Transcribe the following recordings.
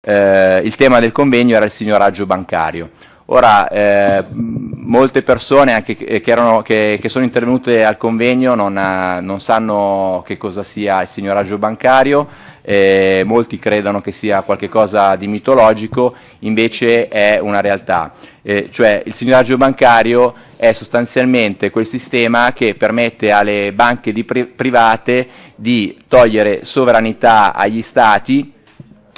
eh, il tema del convegno era il signoraggio bancario. Ora, eh, molte persone anche che, erano, che, che, sono intervenute al convegno non, non, sanno che cosa sia il signoraggio bancario, eh, molti credono che sia qualcosa di mitologico, invece è una realtà. Eh, cioè il signoraggio bancario è sostanzialmente quel sistema che permette alle banche pri private di togliere sovranità agli stati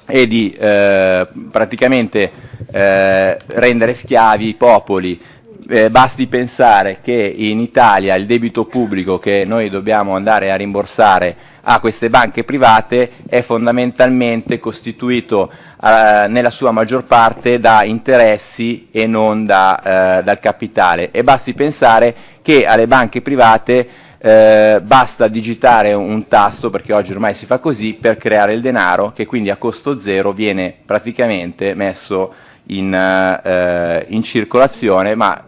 e di eh, praticamente eh, rendere schiavi i popoli. Eh, basti pensare che in Italia il debito pubblico che noi dobbiamo andare a rimborsare a queste banche private è fondamentalmente costituito eh, nella sua maggior parte da interessi e non da, eh, dal capitale e basti pensare che alle banche private eh, basta digitare un tasto, perché oggi ormai si fa così, per creare il denaro che quindi a costo zero viene praticamente messo in, eh, in circolazione, ma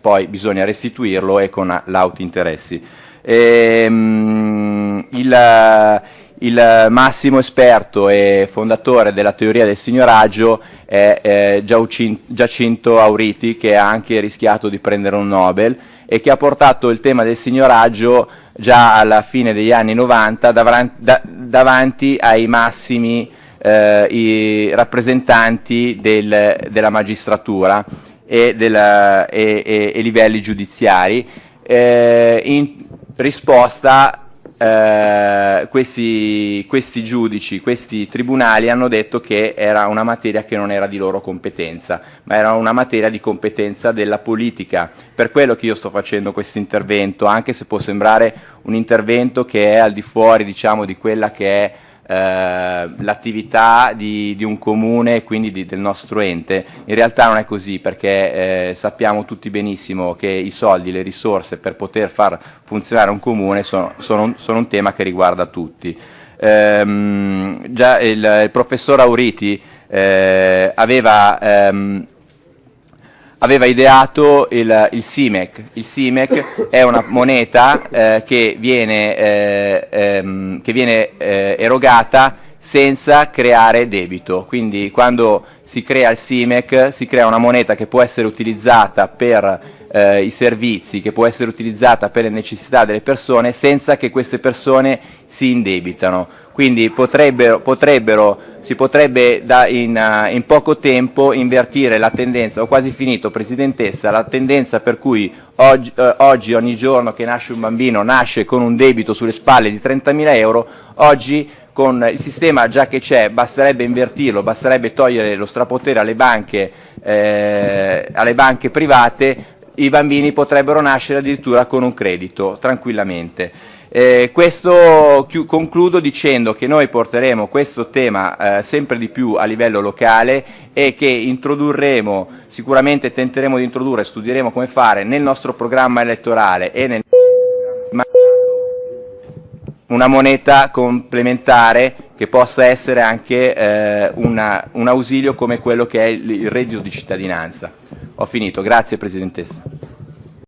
poi bisogna restituirlo e con l'auto interessi. Ehm, il, il massimo esperto e fondatore della teoria del signoraggio è eh, Giacinto Auriti, che ha anche rischiato di prendere un Nobel e che ha portato il tema del signoraggio già alla fine degli anni 90 davanti ai massimi eh, rappresentanti del, della magistratura e, della, e, e, e livelli giudiziari. Eh, in risposta eh, questi, questi, giudici, questi tribunali hanno detto che era una materia che non era di loro competenza, ma era una materia di competenza della politica. Per quello che io sto facendo questo intervento, anche se può sembrare un intervento che è al di fuori diciamo, di quella che è eh, l'attività di, di, un comune e quindi di, del nostro ente. In realtà non è così perché eh, sappiamo tutti benissimo che i soldi, le risorse per poter far funzionare un comune sono, sono, sono un tema che riguarda tutti. Ehm, già il, il, professor Auriti eh, aveva ehm, aveva ideato il, il SIMEC. Il SIMEC è una moneta eh, che viene, eh, ehm, che viene eh, erogata senza creare debito. Quindi quando si crea il SIMEC si crea una moneta che può essere utilizzata per eh, i servizi, che può essere utilizzata per le necessità delle persone senza che queste persone si indebitano. Quindi potrebbero, potrebbero si potrebbe in, uh, in, poco tempo invertire la tendenza, ho quasi finito Presidentessa, la tendenza per cui oggi, uh, oggi, ogni giorno che nasce un bambino nasce con un debito sulle spalle di 30.000 euro, oggi con il sistema già che c'è basterebbe invertirlo, basterebbe togliere lo strapotere alle banche, eh, alle banche private, i bambini potrebbero nascere addirittura con un credito, tranquillamente. Eh, questo concludo dicendo che noi porteremo questo tema eh, sempre di più a livello locale e che introdurremo, sicuramente tenteremo di introdurre, studieremo come fare nel nostro programma elettorale e nel una moneta complementare che possa essere anche eh, una, un ausilio come quello che è il, il reddito di cittadinanza. Ho finito, grazie Presidentessa.